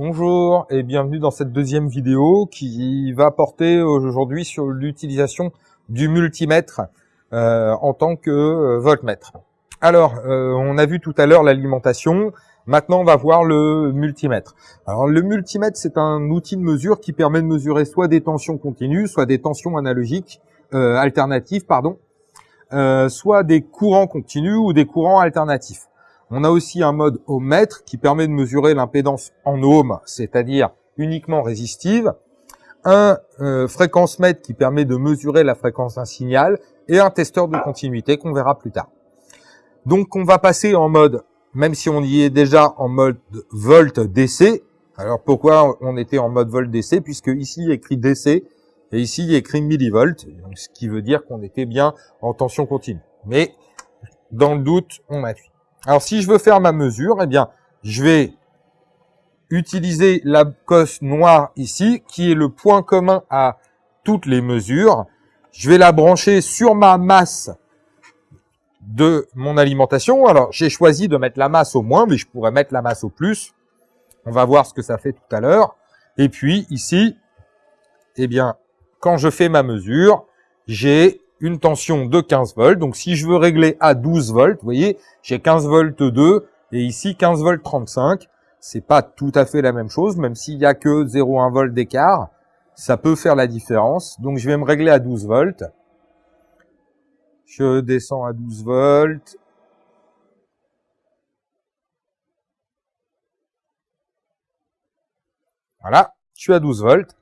Bonjour et bienvenue dans cette deuxième vidéo qui va porter aujourd'hui sur l'utilisation du multimètre euh, en tant que euh, voltmètre. Alors, euh, on a vu tout à l'heure l'alimentation, maintenant on va voir le multimètre. Alors le multimètre c'est un outil de mesure qui permet de mesurer soit des tensions continues, soit des tensions analogiques, alternatives, pardon, soit des courants continus ou des courants alternatifs. On a aussi un mode ohmètre qui permet de mesurer l'impédance en ohms, c'est-à-dire uniquement résistive, un euh, fréquence mètre qui permet de mesurer la fréquence d'un signal, et un testeur de continuité qu'on verra plus tard. Donc on va passer en mode, même si on y est déjà en mode volt DC, alors pourquoi on était en mode volt DC Puisque ici il est écrit DC, et ici il est écrit millivolt, ce qui veut dire qu'on était bien en tension continue. Mais dans le doute, on fait. Alors, si je veux faire ma mesure, eh bien, je vais utiliser la cosse noire ici, qui est le point commun à toutes les mesures. Je vais la brancher sur ma masse de mon alimentation. Alors, j'ai choisi de mettre la masse au moins, mais je pourrais mettre la masse au plus. On va voir ce que ça fait tout à l'heure. Et puis, ici, eh bien, quand je fais ma mesure, j'ai une tension de 15 volts. Donc si je veux régler à 12 volts, vous voyez, j'ai 15 volts 2 et ici 15 volts 35. C'est pas tout à fait la même chose, même s'il y a que 0,1 volt d'écart, ça peut faire la différence. Donc je vais me régler à 12 volts. Je descends à 12 volts. Voilà, je suis à 12 volts.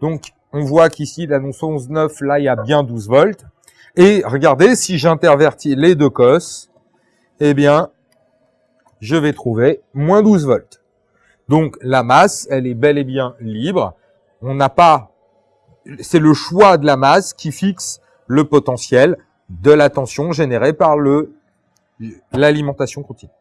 Donc, on voit qu'ici, l'annonce 11.9, là, il y a bien 12 volts. Et regardez, si j'intervertis les deux cosses, eh bien, je vais trouver moins 12 volts. Donc, la masse, elle est bel et bien libre. On n'a pas... C'est le choix de la masse qui fixe le potentiel de la tension générée par l'alimentation continue.